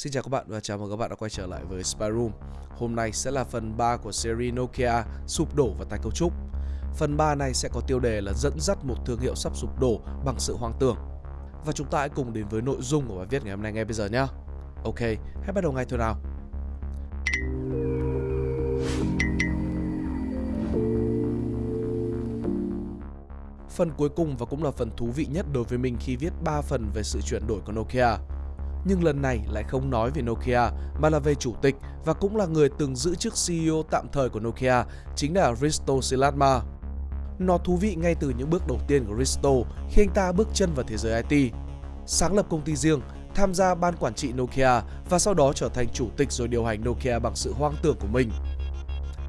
Xin chào các bạn và chào mừng các bạn đã quay trở lại với Spy Room. Hôm nay sẽ là phần 3 của series Nokia sụp đổ và tái cấu trúc. Phần 3 này sẽ có tiêu đề là dẫn dắt một thương hiệu sắp sụp đổ bằng sự hoang tưởng. Và chúng ta hãy cùng đến với nội dung của bài viết ngày hôm nay ngay bây giờ nhé. Ok, hãy bắt đầu ngay thôi nào. Phần cuối cùng và cũng là phần thú vị nhất đối với mình khi viết 3 phần về sự chuyển đổi của Nokia nhưng lần này lại không nói về Nokia mà là về chủ tịch và cũng là người từng giữ chức CEO tạm thời của Nokia, chính là Risto Silatma. Nó thú vị ngay từ những bước đầu tiên của Risto khi anh ta bước chân vào thế giới IT. Sáng lập công ty riêng, tham gia ban quản trị Nokia và sau đó trở thành chủ tịch rồi điều hành Nokia bằng sự hoang tưởng của mình.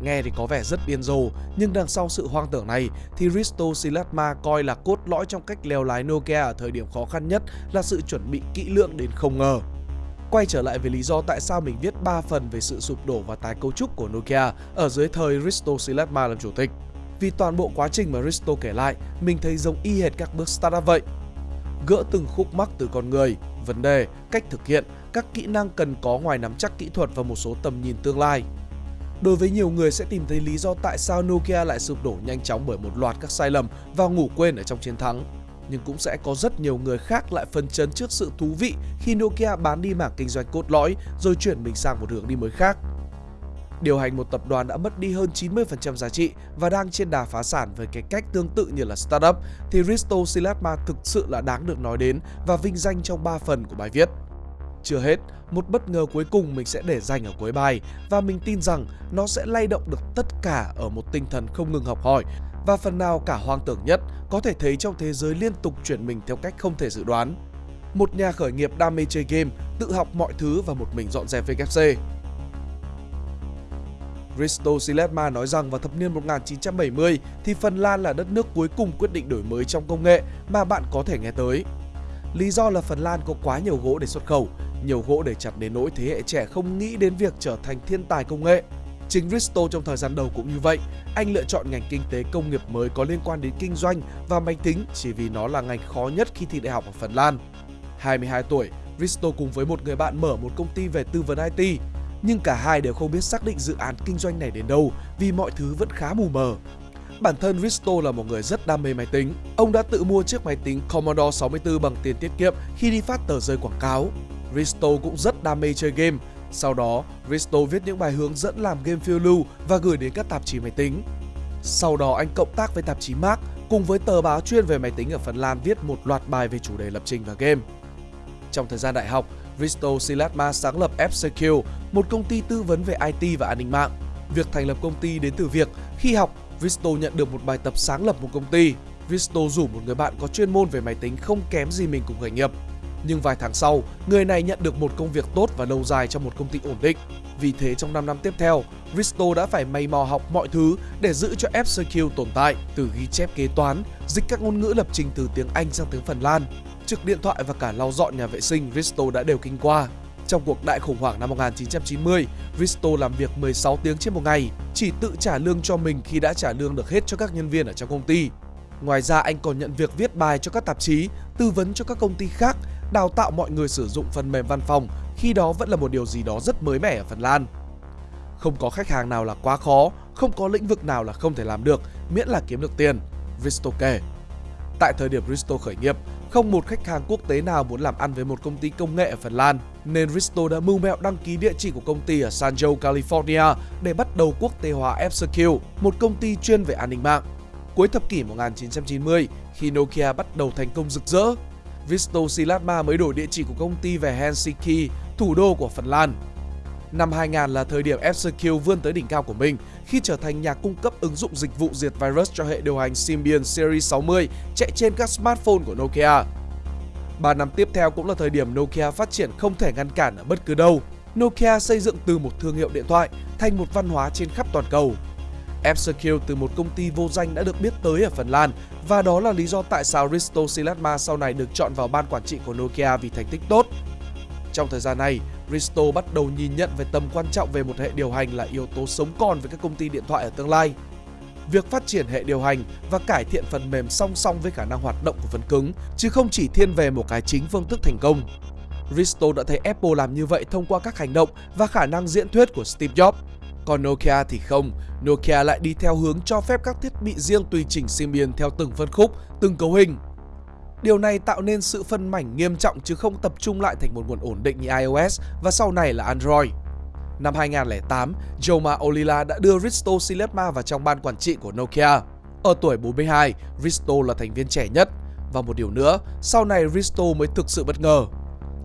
Nghe thì có vẻ rất điên rồ, nhưng đằng sau sự hoang tưởng này thì Risto Silatma coi là cốt lõi trong cách leo lái Nokia ở thời điểm khó khăn nhất là sự chuẩn bị kỹ lưỡng đến không ngờ. Quay trở lại về lý do tại sao mình viết 3 phần về sự sụp đổ và tái cấu trúc của Nokia ở dưới thời Risto Silatma làm chủ tịch. Vì toàn bộ quá trình mà Risto kể lại, mình thấy giống y hệt các bước startup vậy. Gỡ từng khúc mắc từ con người, vấn đề, cách thực hiện, các kỹ năng cần có ngoài nắm chắc kỹ thuật và một số tầm nhìn tương lai. Đối với nhiều người sẽ tìm thấy lý do tại sao Nokia lại sụp đổ nhanh chóng bởi một loạt các sai lầm và ngủ quên ở trong chiến thắng. Nhưng cũng sẽ có rất nhiều người khác lại phân chấn trước sự thú vị khi Nokia bán đi mảng kinh doanh cốt lõi rồi chuyển mình sang một hướng đi mới khác. Điều hành một tập đoàn đã mất đi hơn 90% giá trị và đang trên đà phá sản với cái cách tương tự như là startup thì Risto Silatma thực sự là đáng được nói đến và vinh danh trong 3 phần của bài viết. Chưa hết, một bất ngờ cuối cùng mình sẽ để dành ở cuối bài và mình tin rằng nó sẽ lay động được tất cả ở một tinh thần không ngừng học hỏi và phần nào cả hoang tưởng nhất có thể thấy trong thế giới liên tục chuyển mình theo cách không thể dự đoán. Một nhà khởi nghiệp đam mê chơi game, tự học mọi thứ và một mình dọn dẹp VKC. Risto Silesma nói rằng vào thập niên 1970 thì Phần Lan là đất nước cuối cùng quyết định đổi mới trong công nghệ mà bạn có thể nghe tới. Lý do là Phần Lan có quá nhiều gỗ để xuất khẩu, nhiều gỗ để chặt đến nỗi thế hệ trẻ không nghĩ đến việc trở thành thiên tài công nghệ. Chính Risto trong thời gian đầu cũng như vậy, anh lựa chọn ngành kinh tế công nghiệp mới có liên quan đến kinh doanh và máy tính chỉ vì nó là ngành khó nhất khi thi đại học ở Phần Lan. 22 tuổi, Risto cùng với một người bạn mở một công ty về tư vấn IT, nhưng cả hai đều không biết xác định dự án kinh doanh này đến đâu vì mọi thứ vẫn khá mù mờ. Bản thân Risto là một người rất đam mê máy tính. Ông đã tự mua chiếc máy tính Commodore 64 bằng tiền tiết kiệm khi đi phát tờ rơi quảng cáo. Risto cũng rất đam mê chơi game. Sau đó, Risto viết những bài hướng dẫn làm game phiêu lưu và gửi đến các tạp chí máy tính. Sau đó anh cộng tác với tạp chí Mark cùng với tờ báo chuyên về máy tính ở Phần Lan viết một loạt bài về chủ đề lập trình và game. Trong thời gian đại học, Risto Silatma sáng lập FCQ, một công ty tư vấn về IT và an ninh mạng. Việc thành lập công ty đến từ việc khi học, Risto nhận được một bài tập sáng lập một công ty. Risto rủ một người bạn có chuyên môn về máy tính không kém gì mình cùng khởi nghiệp. Nhưng vài tháng sau, người này nhận được một công việc tốt và lâu dài trong một công ty ổn định. Vì thế trong 5 năm tiếp theo, Risto đã phải may mò học mọi thứ để giữ cho FCQ tồn tại, từ ghi chép kế toán, dịch các ngôn ngữ lập trình từ tiếng Anh sang tiếng Phần Lan, trực điện thoại và cả lau dọn nhà vệ sinh Risto đã đều kinh qua. Trong cuộc đại khủng hoảng năm 1990, Risto làm việc 16 tiếng trên một ngày, chỉ tự trả lương cho mình khi đã trả lương được hết cho các nhân viên ở trong công ty. Ngoài ra anh còn nhận việc viết bài cho các tạp chí, tư vấn cho các công ty khác, đào tạo mọi người sử dụng phần mềm văn phòng, khi đó vẫn là một điều gì đó rất mới mẻ ở Phần Lan. Không có khách hàng nào là quá khó, không có lĩnh vực nào là không thể làm được, miễn là kiếm được tiền, Risto kể. Tại thời điểm Risto khởi nghiệp, không một khách hàng quốc tế nào muốn làm ăn với một công ty công nghệ ở Phần Lan, nên Risto đã mưu mẹo đăng ký địa chỉ của công ty ở San Jose, California để bắt đầu quốc tế hóa f một công ty chuyên về an ninh mạng. Cuối thập kỷ 1990, khi Nokia bắt đầu thành công rực rỡ, Visto Silatma mới đổi địa chỉ của công ty về Helsinki, thủ đô của Phần Lan. Năm 2000 là thời điểm FCQ vươn tới đỉnh cao của mình khi trở thành nhà cung cấp ứng dụng dịch vụ diệt virus cho hệ điều hành Symbian Series 60 chạy trên các smartphone của Nokia. 3 năm tiếp theo cũng là thời điểm Nokia phát triển không thể ngăn cản ở bất cứ đâu. Nokia xây dựng từ một thương hiệu điện thoại thành một văn hóa trên khắp toàn cầu. F-Secure từ một công ty vô danh đã được biết tới ở Phần Lan và đó là lý do tại sao Risto Silatma sau này được chọn vào ban quản trị của Nokia vì thành tích tốt. Trong thời gian này, Risto bắt đầu nhìn nhận về tầm quan trọng về một hệ điều hành là yếu tố sống còn với các công ty điện thoại ở tương lai. Việc phát triển hệ điều hành và cải thiện phần mềm song song với khả năng hoạt động của phần cứng, chứ không chỉ thiên về một cái chính phương thức thành công. Risto đã thấy Apple làm như vậy thông qua các hành động và khả năng diễn thuyết của Steve Jobs. Còn Nokia thì không, Nokia lại đi theo hướng cho phép các thiết bị riêng tùy chỉnh Symbian theo từng phân khúc, từng cấu hình. Điều này tạo nên sự phân mảnh nghiêm trọng chứ không tập trung lại thành một nguồn ổn định như iOS và sau này là Android. Năm 2008, Joma Olila đã đưa Risto Silesma vào trong ban quản trị của Nokia. Ở tuổi 42, Risto là thành viên trẻ nhất. Và một điều nữa, sau này Risto mới thực sự bất ngờ.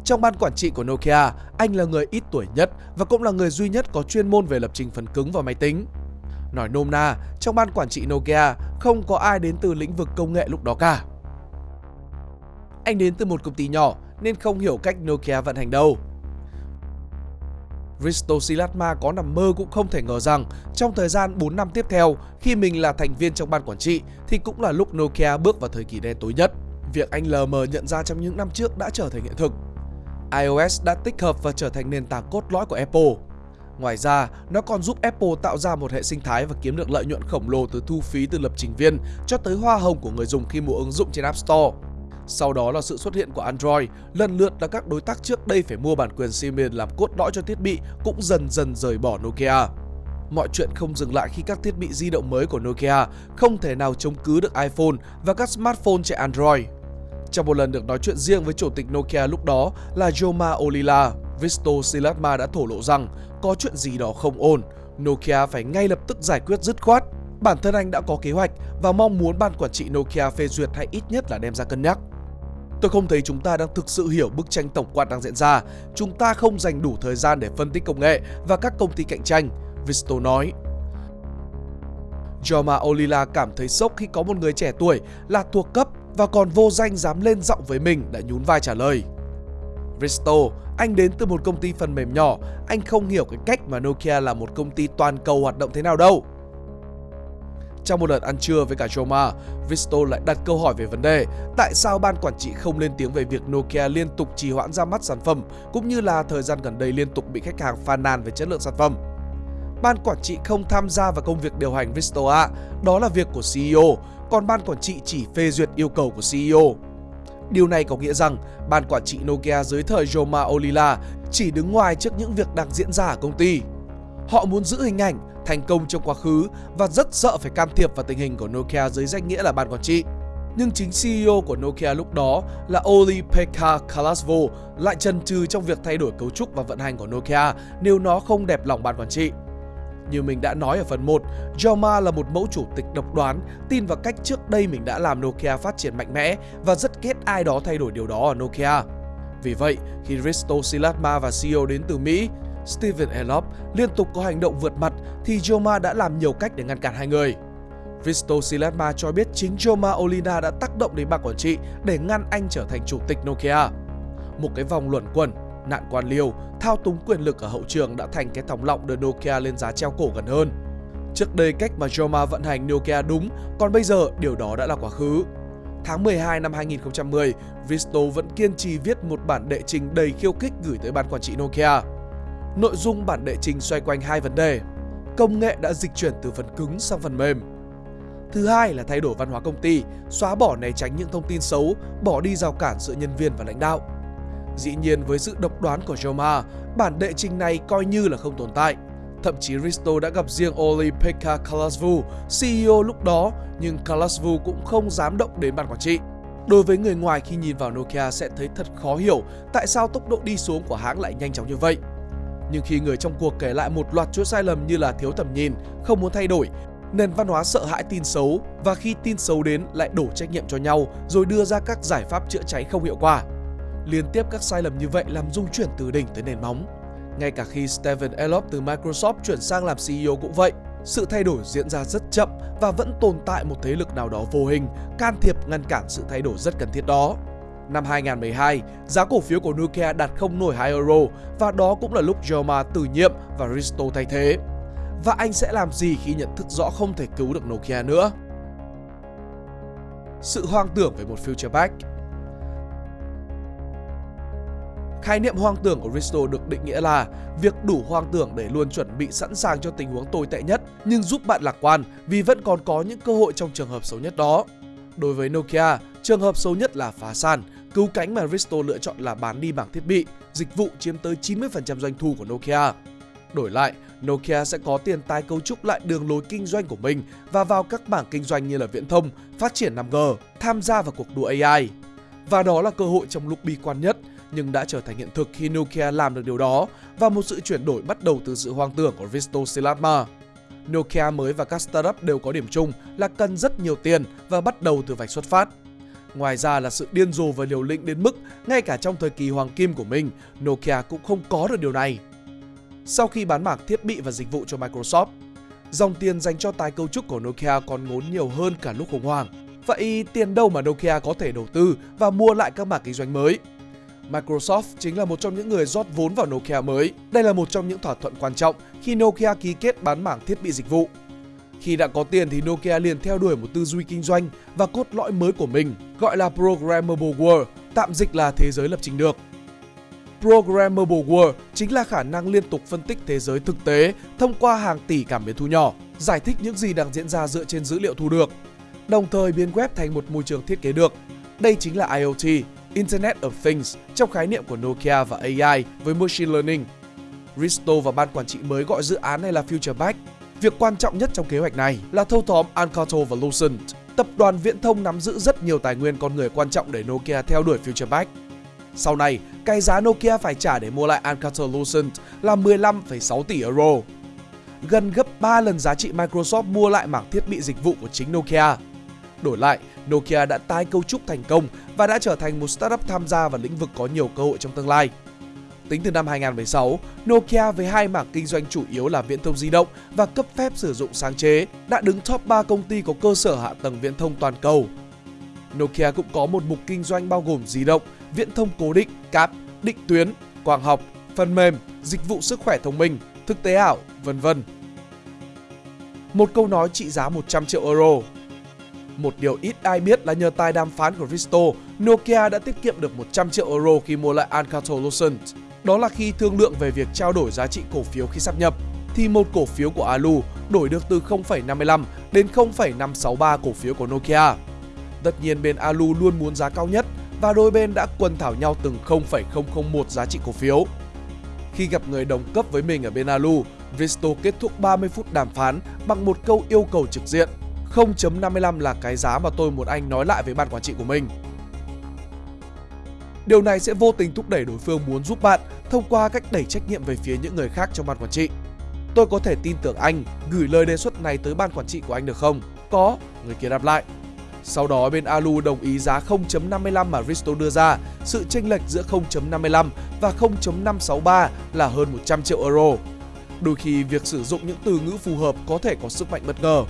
Trong ban quản trị của Nokia, anh là người ít tuổi nhất và cũng là người duy nhất có chuyên môn về lập trình phần cứng và máy tính. Nói nôm na, trong ban quản trị Nokia không có ai đến từ lĩnh vực công nghệ lúc đó cả. Anh đến từ một công ty nhỏ nên không hiểu cách Nokia vận hành đâu. Risto Silatma có nằm mơ cũng không thể ngờ rằng trong thời gian 4 năm tiếp theo, khi mình là thành viên trong ban quản trị thì cũng là lúc Nokia bước vào thời kỳ đen tối nhất. Việc anh lờ mờ nhận ra trong những năm trước đã trở thành hiện thực iOS đã tích hợp và trở thành nền tảng cốt lõi của Apple. Ngoài ra, nó còn giúp Apple tạo ra một hệ sinh thái và kiếm được lợi nhuận khổng lồ từ thu phí từ lập trình viên cho tới hoa hồng của người dùng khi mua ứng dụng trên App Store. Sau đó là sự xuất hiện của Android, lần lượt là các đối tác trước đây phải mua bản quyền Symbian làm cốt lõi cho thiết bị cũng dần dần rời bỏ Nokia. Mọi chuyện không dừng lại khi các thiết bị di động mới của Nokia không thể nào chống cứ được iPhone và các smartphone chạy Android. Trong một lần được nói chuyện riêng với chủ tịch Nokia lúc đó là Joma Olila, Visto Silatma đã thổ lộ rằng có chuyện gì đó không ổn, Nokia phải ngay lập tức giải quyết dứt khoát. Bản thân anh đã có kế hoạch và mong muốn ban quản trị Nokia phê duyệt hay ít nhất là đem ra cân nhắc. Tôi không thấy chúng ta đang thực sự hiểu bức tranh tổng quan đang diễn ra. Chúng ta không dành đủ thời gian để phân tích công nghệ và các công ty cạnh tranh, Visto nói. Joma Olila cảm thấy sốc khi có một người trẻ tuổi là thuộc cấp và còn vô danh dám lên giọng với mình đã nhún vai trả lời. Visto, anh đến từ một công ty phần mềm nhỏ, anh không hiểu cái cách mà Nokia là một công ty toàn cầu hoạt động thế nào đâu. Trong một lần ăn trưa với cả Joma, Visto lại đặt câu hỏi về vấn đề tại sao ban quản trị không lên tiếng về việc Nokia liên tục trì hoãn ra mắt sản phẩm cũng như là thời gian gần đây liên tục bị khách hàng phàn nàn về chất lượng sản phẩm. Ban quản trị không tham gia vào công việc điều hành Vistoa, đó là việc của CEO, còn ban quản trị chỉ phê duyệt yêu cầu của CEO. Điều này có nghĩa rằng ban quản trị Nokia dưới thời Joma Olila chỉ đứng ngoài trước những việc đang diễn ra ở công ty. Họ muốn giữ hình ảnh thành công trong quá khứ và rất sợ phải can thiệp vào tình hình của Nokia dưới danh nghĩa là ban quản trị. Nhưng chính CEO của Nokia lúc đó là Oli Pekka Kalasvo lại chần chừ trong việc thay đổi cấu trúc và vận hành của Nokia nếu nó không đẹp lòng ban quản trị. Như mình đã nói ở phần 1, Joma là một mẫu chủ tịch độc đoán, tin vào cách trước đây mình đã làm Nokia phát triển mạnh mẽ và rất ghét ai đó thay đổi điều đó ở Nokia. Vì vậy, khi Risto Silatma và CEO đến từ Mỹ, Steven Elop liên tục có hành động vượt mặt thì Joma đã làm nhiều cách để ngăn cản hai người. Risto Silatma cho biết chính Joma Olina đã tác động đến ban quản trị để ngăn anh trở thành chủ tịch Nokia. Một cái vòng luẩn quẩn, nạn quan liêu, thao túng quyền lực ở hậu trường đã thành cái thòng lọng đưa Nokia lên giá treo cổ gần hơn. Trước đây cách mà Joma vận hành Nokia đúng, còn bây giờ điều đó đã là quá khứ. Tháng 12 năm 2010, Visto vẫn kiên trì viết một bản đệ trình đầy khiêu khích gửi tới ban quản trị Nokia. Nội dung bản đệ trình xoay quanh hai vấn đề. Công nghệ đã dịch chuyển từ phần cứng sang phần mềm. Thứ hai là thay đổi văn hóa công ty, xóa bỏ né tránh những thông tin xấu, bỏ đi rào cản giữa nhân viên và lãnh đạo. Dĩ nhiên với sự độc đoán của Joma, bản đệ trình này coi như là không tồn tại. Thậm chí Risto đã gặp riêng Oli Pekka Kalasvu, CEO lúc đó, nhưng Kalasvu cũng không dám động đến ban quản trị. Đối với người ngoài khi nhìn vào Nokia sẽ thấy thật khó hiểu tại sao tốc độ đi xuống của hãng lại nhanh chóng như vậy. Nhưng khi người trong cuộc kể lại một loạt chuỗi sai lầm như là thiếu tầm nhìn, không muốn thay đổi, nền văn hóa sợ hãi tin xấu và khi tin xấu đến lại đổ trách nhiệm cho nhau rồi đưa ra các giải pháp chữa cháy không hiệu quả. Liên tiếp các sai lầm như vậy làm dung chuyển từ đỉnh tới nền móng. Ngay cả khi Steven Elop từ Microsoft chuyển sang làm CEO cũng vậy, sự thay đổi diễn ra rất chậm và vẫn tồn tại một thế lực nào đó vô hình can thiệp ngăn cản sự thay đổi rất cần thiết đó. Năm 2012, giá cổ phiếu của Nokia đạt không nổi 2 euro và đó cũng là lúc Joma từ nhiệm và Risto thay thế. Và anh sẽ làm gì khi nhận thức rõ không thể cứu được Nokia nữa? Sự hoang tưởng về một future back Khái niệm hoang tưởng của Risto được định nghĩa là việc đủ hoang tưởng để luôn chuẩn bị sẵn sàng cho tình huống tồi tệ nhất nhưng giúp bạn lạc quan vì vẫn còn có những cơ hội trong trường hợp xấu nhất đó. Đối với Nokia, trường hợp xấu nhất là phá sản, Cứu cánh mà Risto lựa chọn là bán đi bảng thiết bị, dịch vụ chiếm tới 90% doanh thu của Nokia. Đổi lại, Nokia sẽ có tiền tái cấu trúc lại đường lối kinh doanh của mình và vào các bảng kinh doanh như là viễn thông, phát triển 5G, tham gia vào cuộc đua AI. Và đó là cơ hội trong lúc bi quan nhất nhưng đã trở thành hiện thực khi Nokia làm được điều đó và một sự chuyển đổi bắt đầu từ sự hoang tưởng của Risto Silatma. Nokia mới và các startup đều có điểm chung là cần rất nhiều tiền và bắt đầu từ vạch xuất phát. Ngoài ra là sự điên rồ và liều lĩnh đến mức ngay cả trong thời kỳ hoàng kim của mình, Nokia cũng không có được điều này. Sau khi bán mảng thiết bị và dịch vụ cho Microsoft, dòng tiền dành cho tái cấu trúc của Nokia còn ngốn nhiều hơn cả lúc khủng hoảng. Vậy tiền đâu mà Nokia có thể đầu tư và mua lại các mảng kinh doanh mới? Microsoft chính là một trong những người rót vốn vào Nokia mới. Đây là một trong những thỏa thuận quan trọng khi Nokia ký kết bán mảng thiết bị dịch vụ. Khi đã có tiền thì Nokia liền theo đuổi một tư duy kinh doanh và cốt lõi mới của mình, gọi là Programmable World, tạm dịch là thế giới lập trình được. Programmable World chính là khả năng liên tục phân tích thế giới thực tế thông qua hàng tỷ cảm biến thu nhỏ, giải thích những gì đang diễn ra dựa trên dữ liệu thu được, đồng thời biến web thành một môi trường thiết kế được. Đây chính là IoT, Internet of Things trong khái niệm của Nokia và AI với Machine Learning. Risto và ban quản trị mới gọi dự án này là Future Back. Việc quan trọng nhất trong kế hoạch này là thâu tóm Alcatel và Lucent. Tập đoàn viễn thông nắm giữ rất nhiều tài nguyên con người quan trọng để Nokia theo đuổi Future Back. Sau này, cái giá Nokia phải trả để mua lại Alcatel Lucent là 15,6 tỷ euro, gần gấp 3 lần giá trị Microsoft mua lại mảng thiết bị dịch vụ của chính Nokia. Đổi lại, Nokia đã tái cấu trúc thành công và đã trở thành một startup tham gia vào lĩnh vực có nhiều cơ hội trong tương lai. Tính từ năm 2016, Nokia với hai mảng kinh doanh chủ yếu là viễn thông di động và cấp phép sử dụng sáng chế đã đứng top 3 công ty có cơ sở hạ tầng viễn thông toàn cầu. Nokia cũng có một mục kinh doanh bao gồm di động, viễn thông cố định, cáp, định tuyến, quang học, phần mềm, dịch vụ sức khỏe thông minh, thực tế ảo, vân vân. Một câu nói trị giá 100 triệu euro một điều ít ai biết là nhờ tài đàm phán của Risto, Nokia đã tiết kiệm được 100 triệu euro khi mua lại Alcatel-Lucent. Đó là khi thương lượng về việc trao đổi giá trị cổ phiếu khi sắp nhập, thì một cổ phiếu của Alu đổi được từ 0,55 đến 0,563 cổ phiếu của Nokia. Tất nhiên bên Alu luôn muốn giá cao nhất và đôi bên đã quần thảo nhau từng 0,001 giá trị cổ phiếu. Khi gặp người đồng cấp với mình ở bên Alu, Visto kết thúc 30 phút đàm phán bằng một câu yêu cầu trực diện – 0.55 là cái giá mà tôi một anh nói lại với ban quản trị của mình. Điều này sẽ vô tình thúc đẩy đối phương muốn giúp bạn thông qua cách đẩy trách nhiệm về phía những người khác trong ban quản trị. Tôi có thể tin tưởng anh gửi lời đề xuất này tới ban quản trị của anh được không? Có, người kia đáp lại. Sau đó bên Alu đồng ý giá 0.55 mà Risto đưa ra, sự chênh lệch giữa 0.55 và 0.563 là hơn 100 triệu euro. Đôi khi việc sử dụng những từ ngữ phù hợp có thể có sức mạnh bất ngờ.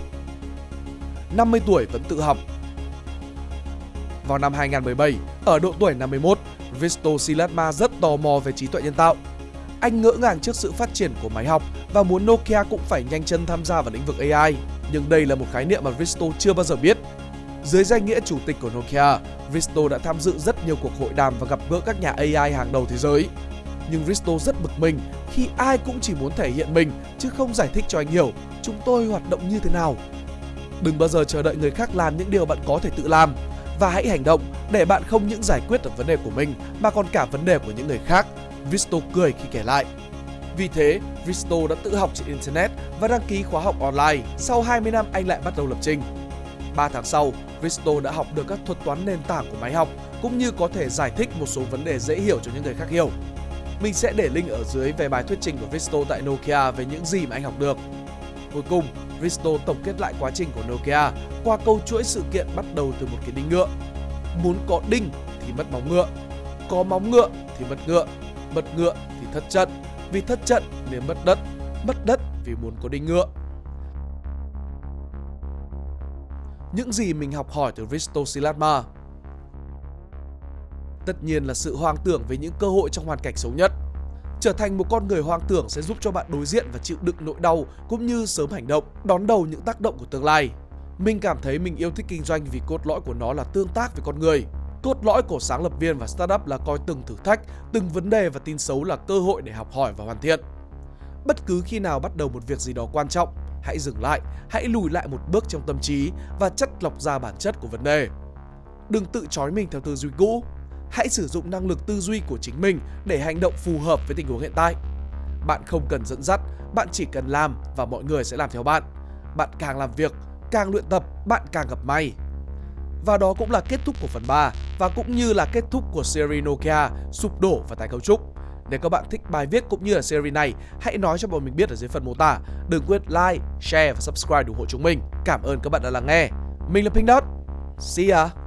50 tuổi vẫn tự học. Vào năm 2017, ở độ tuổi 51, Risto Silatma rất tò mò về trí tuệ nhân tạo. Anh ngỡ ngàng trước sự phát triển của máy học và muốn Nokia cũng phải nhanh chân tham gia vào lĩnh vực AI. Nhưng đây là một khái niệm mà Risto chưa bao giờ biết. Dưới danh nghĩa chủ tịch của Nokia, Risto đã tham dự rất nhiều cuộc hội đàm và gặp gỡ các nhà AI hàng đầu thế giới. Nhưng Risto rất bực mình khi ai cũng chỉ muốn thể hiện mình chứ không giải thích cho anh hiểu chúng tôi hoạt động như thế nào Đừng bao giờ chờ đợi người khác làm những điều bạn có thể tự làm và hãy hành động để bạn không những giải quyết được vấn đề của mình mà còn cả vấn đề của những người khác. Visto cười khi kể lại. Vì thế, Visto đã tự học trên Internet và đăng ký khóa học online. Sau 20 năm, anh lại bắt đầu lập trình. 3 tháng sau, Visto đã học được các thuật toán nền tảng của máy học cũng như có thể giải thích một số vấn đề dễ hiểu cho những người khác hiểu. Mình sẽ để link ở dưới về bài thuyết trình của Visto tại Nokia về những gì mà anh học được. Cuối cùng, Risto tổng kết lại quá trình của Nokia qua câu chuỗi sự kiện bắt đầu từ một cái đinh ngựa. Muốn có đinh thì mất móng ngựa, có móng ngựa thì mất ngựa, mất ngựa thì thất trận, vì thất trận nên mất đất, mất đất vì muốn có đinh ngựa. Những gì mình học hỏi từ Risto Silatma Tất nhiên là sự hoang tưởng về những cơ hội trong hoàn cảnh xấu nhất Trở thành một con người hoang tưởng sẽ giúp cho bạn đối diện và chịu đựng nỗi đau cũng như sớm hành động, đón đầu những tác động của tương lai. Mình cảm thấy mình yêu thích kinh doanh vì cốt lõi của nó là tương tác với con người. Cốt lõi của sáng lập viên và startup là coi từng thử thách, từng vấn đề và tin xấu là cơ hội để học hỏi và hoàn thiện. Bất cứ khi nào bắt đầu một việc gì đó quan trọng, hãy dừng lại, hãy lùi lại một bước trong tâm trí và chất lọc ra bản chất của vấn đề. Đừng tự trói mình theo tư duy cũ hãy sử dụng năng lực tư duy của chính mình để hành động phù hợp với tình huống hiện tại. Bạn không cần dẫn dắt, bạn chỉ cần làm và mọi người sẽ làm theo bạn. Bạn càng làm việc, càng luyện tập, bạn càng gặp may. Và đó cũng là kết thúc của phần 3 và cũng như là kết thúc của series Nokia sụp đổ và tái cấu trúc. Nếu các bạn thích bài viết cũng như là series này, hãy nói cho bọn mình biết ở dưới phần mô tả. Đừng quên like, share và subscribe ủng hộ chúng mình. Cảm ơn các bạn đã lắng nghe. Mình là Pink Dot. See ya!